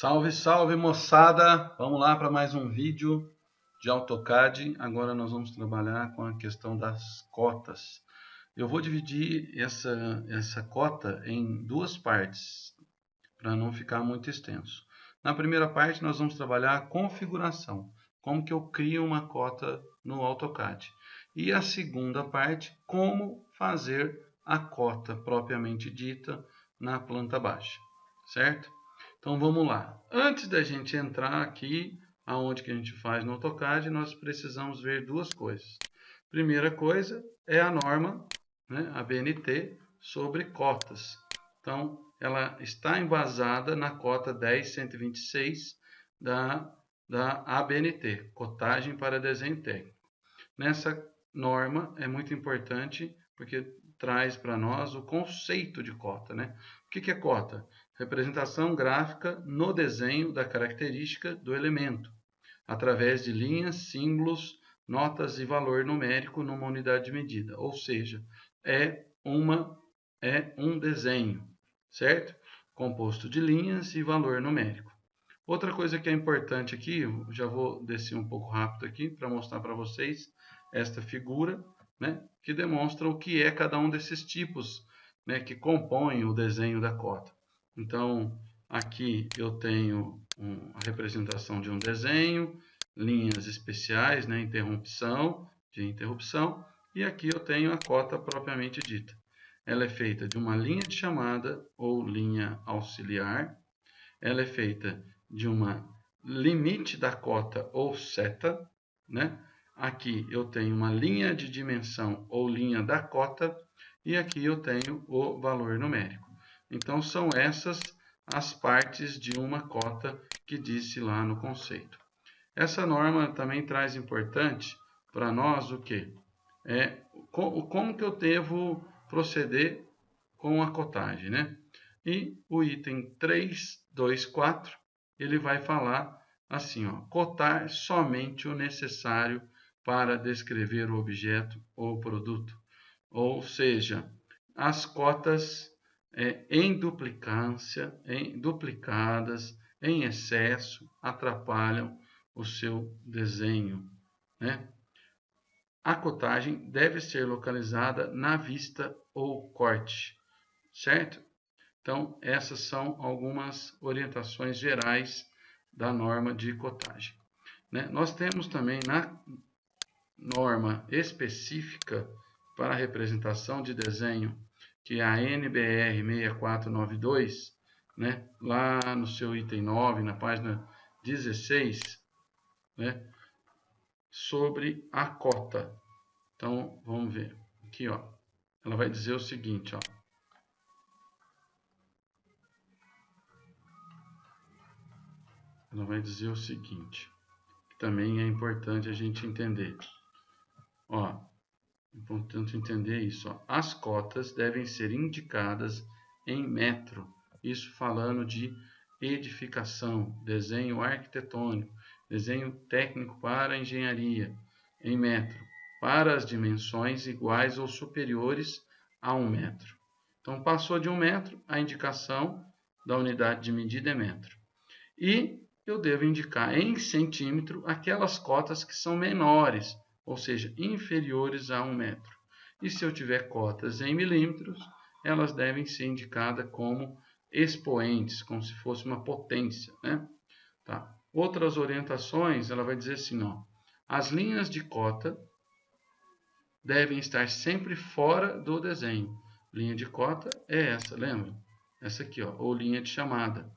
Salve, salve moçada! Vamos lá para mais um vídeo de AutoCAD. Agora nós vamos trabalhar com a questão das cotas. Eu vou dividir essa, essa cota em duas partes, para não ficar muito extenso. Na primeira parte nós vamos trabalhar a configuração, como que eu crio uma cota no AutoCAD. E a segunda parte, como fazer a cota propriamente dita na planta baixa, certo? Então vamos lá. Antes da gente entrar aqui, aonde que a gente faz no AutoCAD, nós precisamos ver duas coisas. Primeira coisa é a norma, né, a BNT, sobre cotas. Então, ela está embasada na cota 10126 da, da ABNT, Cotagem para Desenho Técnico. Nessa norma é muito importante porque traz para nós o conceito de cota. Né? O que, que é cota? Representação gráfica no desenho da característica do elemento, através de linhas, símbolos, notas e valor numérico numa unidade de medida, ou seja, é, uma, é um desenho, certo? Composto de linhas e valor numérico. Outra coisa que é importante aqui, já vou descer um pouco rápido aqui para mostrar para vocês esta figura, né, que demonstra o que é cada um desses tipos né, que compõem o desenho da cota. Então, aqui eu tenho um, a representação de um desenho, linhas especiais, né, interrupção, de interrupção, e aqui eu tenho a cota propriamente dita. Ela é feita de uma linha de chamada ou linha auxiliar, ela é feita de uma limite da cota ou seta, né? Aqui eu tenho uma linha de dimensão ou linha da cota, e aqui eu tenho o valor numérico. Então, são essas as partes de uma cota que disse lá no conceito. Essa norma também traz importante para nós o que? É como que eu devo proceder com a cotagem, né? E o item 324, ele vai falar assim, ó, cotar somente o necessário para descrever o objeto ou produto. Ou seja, as cotas é, em duplicância, em duplicadas, em excesso, atrapalham o seu desenho. Né? A cotagem deve ser localizada na vista ou corte, certo? Então, essas são algumas orientações gerais da norma de cotagem. Né? Nós temos também na norma específica para representação de desenho que é a NBR 6492, né, lá no seu item 9, na página 16, né, sobre a cota. Então, vamos ver. Aqui, ó. Ela vai dizer o seguinte, ó. Ela vai dizer o seguinte, que também é importante a gente entender. Ó, Importante entender isso. Ó. As cotas devem ser indicadas em metro. Isso falando de edificação, desenho arquitetônico, desenho técnico para engenharia, em metro, para as dimensões iguais ou superiores a um metro. Então, passou de um metro, a indicação da unidade de medida é metro. E eu devo indicar em centímetro aquelas cotas que são menores, ou seja, inferiores a 1 metro. E se eu tiver cotas em milímetros, elas devem ser indicadas como expoentes, como se fosse uma potência. Né? Tá. Outras orientações, ela vai dizer assim, ó, as linhas de cota devem estar sempre fora do desenho. Linha de cota é essa, lembra? Essa aqui, ó, ou linha de chamada,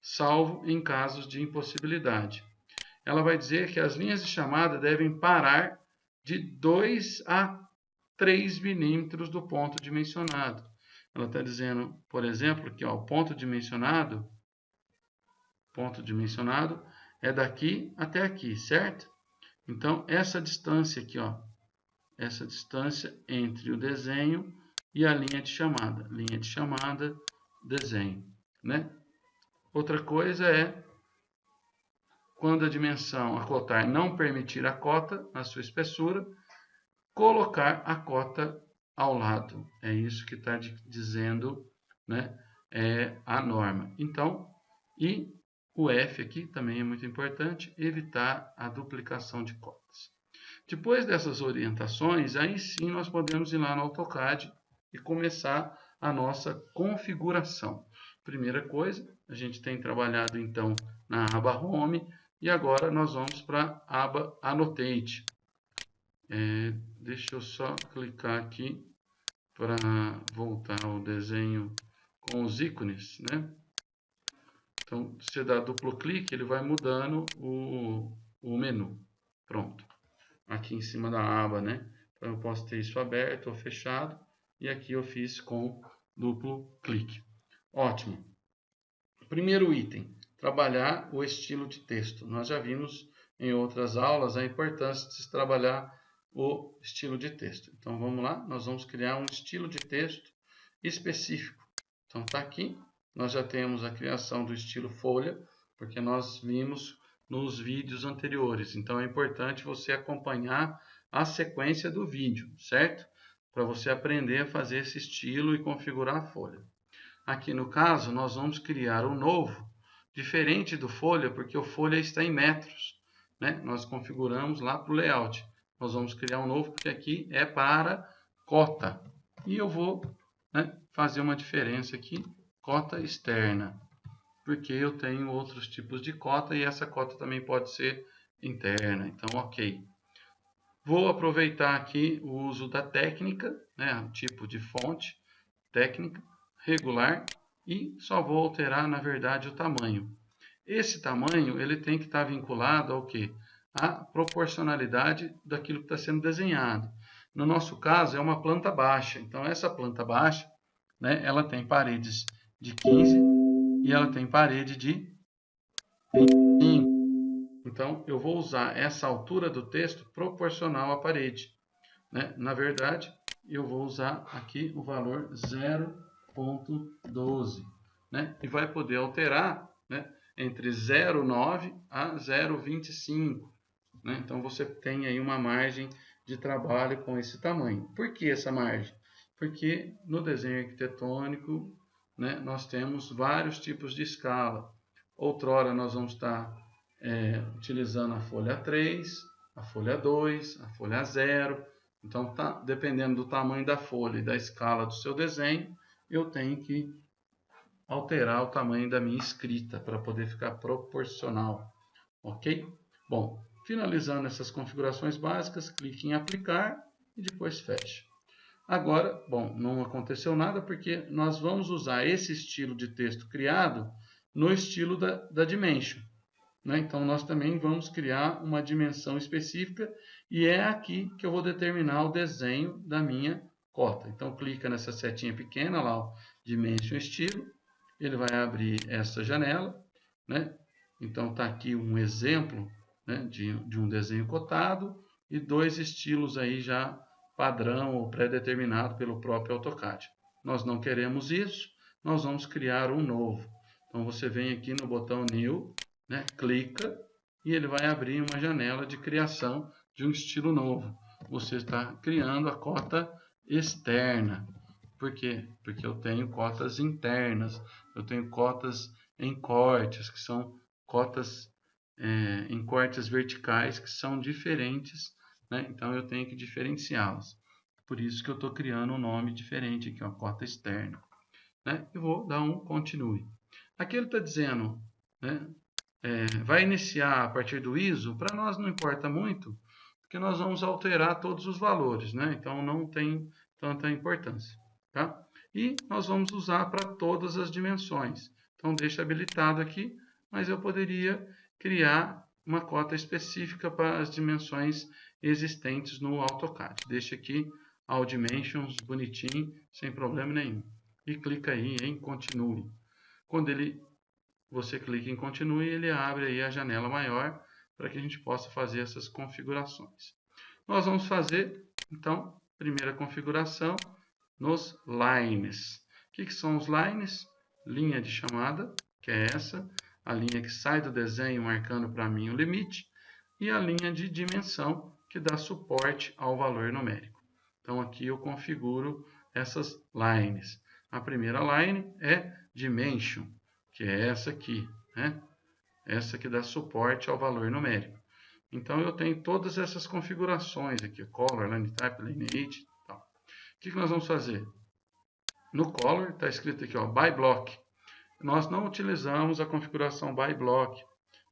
salvo em casos de impossibilidade. Ela vai dizer que as linhas de chamada devem parar de 2 a 3 milímetros do ponto dimensionado. Ela está dizendo, por exemplo, que ó, o ponto dimensionado, ponto dimensionado é daqui até aqui, certo? Então, essa distância aqui, ó, essa distância entre o desenho e a linha de chamada. Linha de chamada, desenho, né? Outra coisa é quando a dimensão a cotar não permitir a cota na sua espessura, colocar a cota ao lado. É isso que está dizendo né, é a norma. Então, e o F aqui também é muito importante, evitar a duplicação de cotas. Depois dessas orientações, aí sim nós podemos ir lá no AutoCAD e começar a nossa configuração. Primeira coisa, a gente tem trabalhado então na aba Home e agora nós vamos para a aba Annotate. É, deixa eu só clicar aqui para voltar ao desenho com os ícones, né? Então, você dá duplo clique, ele vai mudando o, o menu. Pronto. Aqui em cima da aba, né? Então, eu posso ter isso aberto ou fechado. E aqui eu fiz com duplo clique. Ótimo. Primeiro item, trabalhar o estilo de texto. Nós já vimos em outras aulas a importância de se trabalhar o estilo de texto. Então, vamos lá. Nós vamos criar um estilo de texto específico. Então, está aqui nós já temos a criação do estilo folha, porque nós vimos nos vídeos anteriores. Então é importante você acompanhar a sequência do vídeo, certo? Para você aprender a fazer esse estilo e configurar a folha. Aqui no caso, nós vamos criar um novo, diferente do folha, porque o folha está em metros. Né? Nós configuramos lá para o layout. Nós vamos criar um novo, porque aqui é para cota. E eu vou né, fazer uma diferença aqui cota externa, porque eu tenho outros tipos de cota e essa cota também pode ser interna, então ok. Vou aproveitar aqui o uso da técnica, né, tipo de fonte, técnica, regular, e só vou alterar, na verdade, o tamanho. Esse tamanho ele tem que estar vinculado ao que? A proporcionalidade daquilo que está sendo desenhado. No nosso caso, é uma planta baixa. Então, essa planta baixa, né, ela tem paredes de 15 e ela tem parede de 25. Então, eu vou usar essa altura do texto proporcional à parede. Né? Na verdade, eu vou usar aqui o valor 0.12. Né? E vai poder alterar né? entre 0,9 a 0,25. Né? Então, você tem aí uma margem de trabalho com esse tamanho. Por que essa margem? Porque no desenho arquitetônico né, nós temos vários tipos de escala. Outrora nós vamos estar é, utilizando a folha 3, a folha 2, a folha 0. Então, tá, dependendo do tamanho da folha e da escala do seu desenho, eu tenho que alterar o tamanho da minha escrita para poder ficar proporcional. Ok? Bom, finalizando essas configurações básicas, clique em aplicar e depois feche. Agora, bom, não aconteceu nada porque nós vamos usar esse estilo de texto criado no estilo da, da Dimension. Né? Então, nós também vamos criar uma dimensão específica e é aqui que eu vou determinar o desenho da minha cota. Então, clica nessa setinha pequena lá, Dimension Estilo. Ele vai abrir essa janela. Né? Então, está aqui um exemplo né, de, de um desenho cotado e dois estilos aí já padrão ou pré-determinado pelo próprio AutoCAD. Nós não queremos isso, nós vamos criar um novo. Então você vem aqui no botão New, né, clica e ele vai abrir uma janela de criação de um estilo novo. Você está criando a cota externa. Por quê? Porque eu tenho cotas internas, eu tenho cotas em cortes, que são cotas é, em cortes verticais, que são diferentes né? Então eu tenho que diferenciá-las. Por isso que eu estou criando um nome diferente aqui, uma cota externa. Né? E vou dar um continue. Aqui ele está dizendo, né? é, vai iniciar a partir do ISO, para nós não importa muito, porque nós vamos alterar todos os valores, né? então não tem tanta importância. Tá? E nós vamos usar para todas as dimensões. Então deixa habilitado aqui, mas eu poderia criar uma cota específica para as dimensões existentes no AutoCAD. Deixa aqui All Dimensions bonitinho, sem problema nenhum. E clica aí em Continue. Quando ele, você clica em Continue, ele abre aí a janela maior para que a gente possa fazer essas configurações. Nós vamos fazer, então, primeira configuração nos lines. O que, que são os lines? Linha de chamada, que é essa, a linha que sai do desenho marcando para mim o limite, e a linha de dimensão, que dá suporte ao valor numérico. Então aqui eu configuro essas lines. A primeira line é dimension, que é essa aqui. Né? Essa que dá suporte ao valor numérico. Então eu tenho todas essas configurações aqui, color, line type, lineage, tal. O que, que nós vamos fazer? No color está escrito aqui, ó, by block. Nós não utilizamos a configuração by block,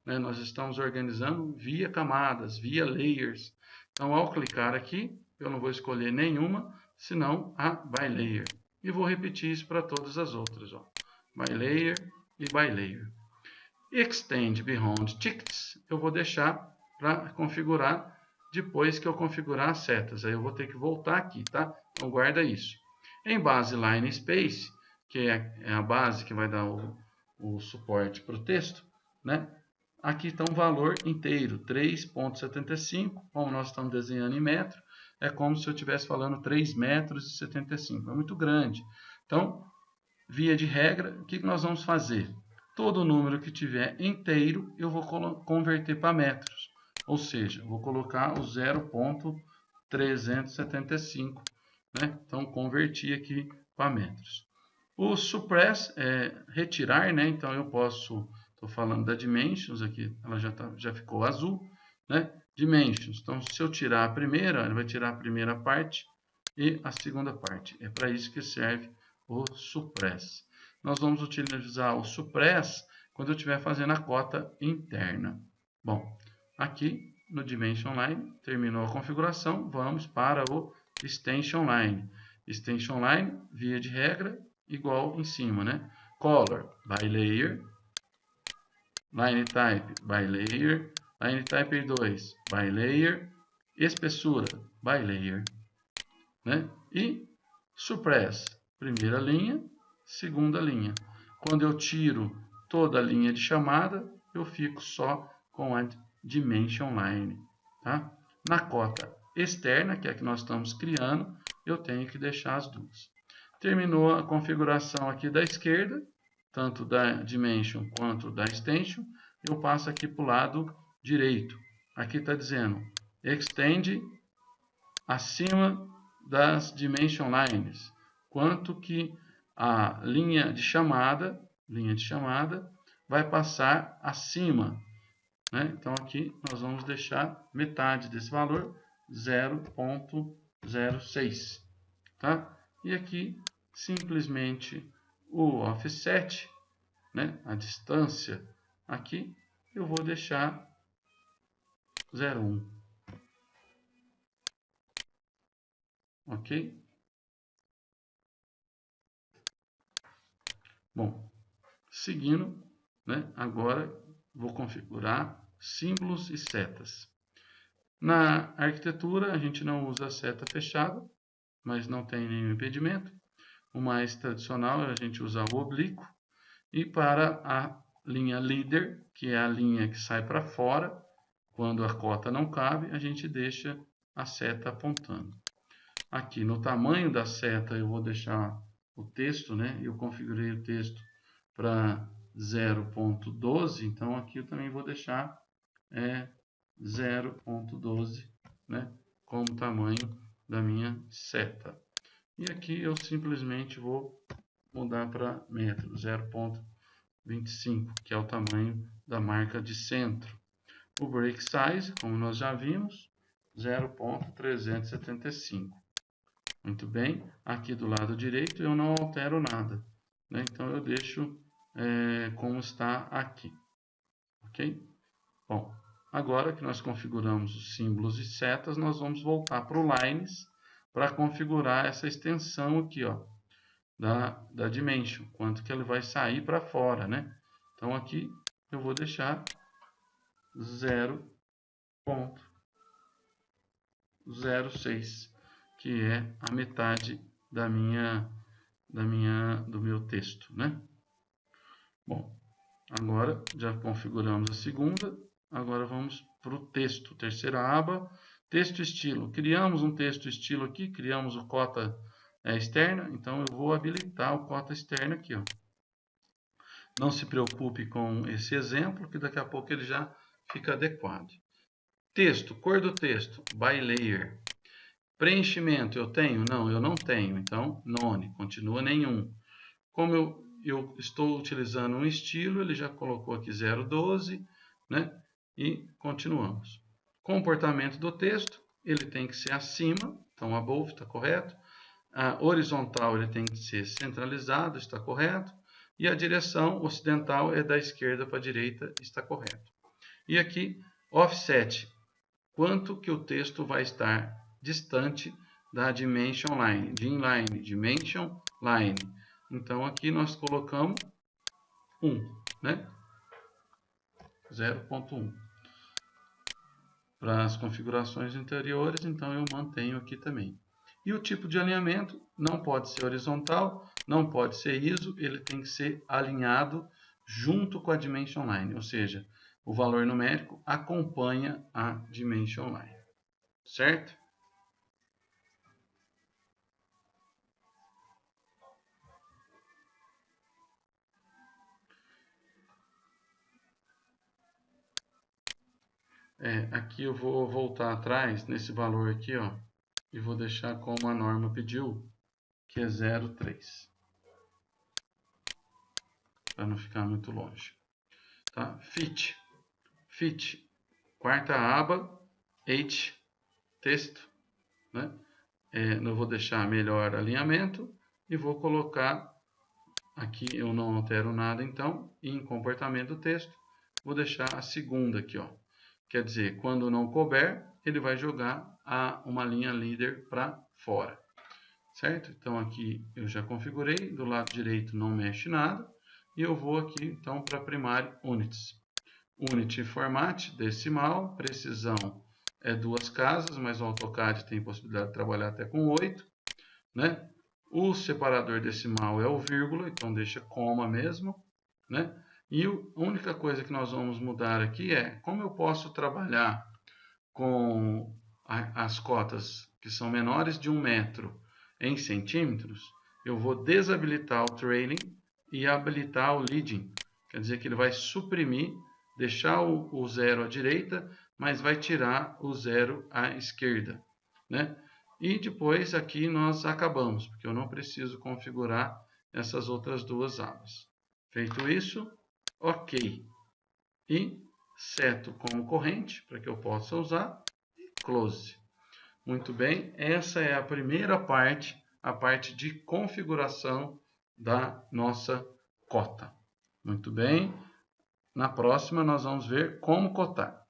né? Nós estamos organizando via camadas, via layers. Então ao clicar aqui, eu não vou escolher nenhuma, senão a by layer. E vou repetir isso para todas as outras, ó. By layer e by layer. Extend Beyond Tickets, eu vou deixar para configurar depois que eu configurar as setas. Aí eu vou ter que voltar aqui, tá? Então guarda isso. Em base Line Space, que é, é a base que vai dar o, o suporte para o texto, né? Aqui está um valor inteiro, 3.75, como nós estamos desenhando em metro, é como se eu estivesse falando 3 metros e 75, é muito grande. Então, via de regra, o que nós vamos fazer? Todo número que tiver inteiro, eu vou converter para metros. Ou seja, vou colocar o 0.375. Né? Então, converti aqui para metros. O suppress é retirar, né? Então, eu posso... Estou falando da dimensions aqui, ela já, tá, já ficou azul, né? Dimensions. Então, se eu tirar a primeira, ele vai tirar a primeira parte e a segunda parte. É para isso que serve o suppress. Nós vamos utilizar o suppress quando eu estiver fazendo a cota interna. Bom, aqui no Dimension Line, terminou a configuração, vamos para o Extension Line. Extension Line, via de regra, igual em cima, né? Color, by layer. Line Type, by layer. Line Type 2, by layer. Espessura, by layer. Né? E Suppress, primeira linha, segunda linha. Quando eu tiro toda a linha de chamada, eu fico só com a dimension line. Tá? Na cota externa, que é a que nós estamos criando, eu tenho que deixar as duas. Terminou a configuração aqui da esquerda, tanto da dimension quanto da extension, eu passo aqui para o lado direito. Aqui está dizendo extend acima das dimension lines, quanto que a linha de chamada, linha de chamada, vai passar acima. Né? Então aqui nós vamos deixar metade desse valor, 0.06. Tá? E aqui simplesmente o offset, né? a distância aqui, eu vou deixar 0,1. Ok? Bom, seguindo, né, agora vou configurar símbolos e setas. Na arquitetura, a gente não usa seta fechada, mas não tem nenhum impedimento. O mais tradicional, a gente usa o oblíquo. E para a linha líder, que é a linha que sai para fora, quando a cota não cabe, a gente deixa a seta apontando. Aqui no tamanho da seta eu vou deixar o texto, né? Eu configurei o texto para 0.12, então aqui eu também vou deixar é, 0.12, né? Como tamanho da minha seta. E aqui eu simplesmente vou mudar para metro, 0.25, que é o tamanho da marca de centro. O break size, como nós já vimos, 0.375. Muito bem, aqui do lado direito eu não altero nada, né? então eu deixo é, como está aqui, ok? Bom, agora que nós configuramos os símbolos e setas, nós vamos voltar para o Lines para configurar essa extensão aqui, ó, da, da Dimension, quanto que ele vai sair para fora, né? Então aqui eu vou deixar 0.06 que é a metade da minha, da minha, do meu texto, né? Bom, agora já configuramos a segunda, agora vamos para o texto, terceira aba, texto estilo. Criamos um texto estilo aqui, criamos o cota é, externa, então eu vou habilitar o cota externa aqui, ó. Não se preocupe com esse exemplo, que daqui a pouco ele já fica adequado. Texto, cor do texto, by layer. Preenchimento eu tenho? Não, eu não tenho. Então, none, continua nenhum. Como eu eu estou utilizando um estilo, ele já colocou aqui 012, né? E continuamos. Comportamento do texto, ele tem que ser acima, então above está correto. A horizontal ele tem que ser centralizado, está correto. E a direção ocidental é da esquerda para a direita, está correto. E aqui, offset, quanto que o texto vai estar distante da dimension line, de inline, dimension line. Então aqui nós colocamos 1, né? 0.1. Para as configurações anteriores, então eu mantenho aqui também. E o tipo de alinhamento não pode ser horizontal, não pode ser ISO, ele tem que ser alinhado junto com a dimension line, ou seja, o valor numérico acompanha a dimension line, certo? É, aqui eu vou voltar atrás nesse valor aqui, ó, e vou deixar como a norma pediu, que é 0,3. Para não ficar muito longe. Tá? Fit. Fit. Quarta aba, H, texto. Né? É, eu vou deixar melhor alinhamento e vou colocar aqui, eu não altero nada então, em comportamento do texto, vou deixar a segunda aqui, ó. Quer dizer, quando não couber, ele vai jogar a, uma linha líder para fora. Certo? Então aqui eu já configurei, do lado direito não mexe nada. E eu vou aqui então para primário units. Unity format, decimal, precisão é duas casas, mas o AutoCAD tem possibilidade de trabalhar até com oito. Né? O separador decimal é o vírgula, então deixa coma mesmo. Né? E a única coisa que nós vamos mudar aqui é como eu posso trabalhar com as cotas que são menores de um metro em centímetros, eu vou desabilitar o trailing e habilitar o leading. Quer dizer que ele vai suprimir, deixar o, o zero à direita, mas vai tirar o zero à esquerda. Né? E depois aqui nós acabamos, porque eu não preciso configurar essas outras duas abas. Feito isso, OK. E seto como corrente, para que eu possa usar, e close. Muito bem, essa é a primeira parte, a parte de configuração da nossa cota. Muito bem, na próxima nós vamos ver como cotar.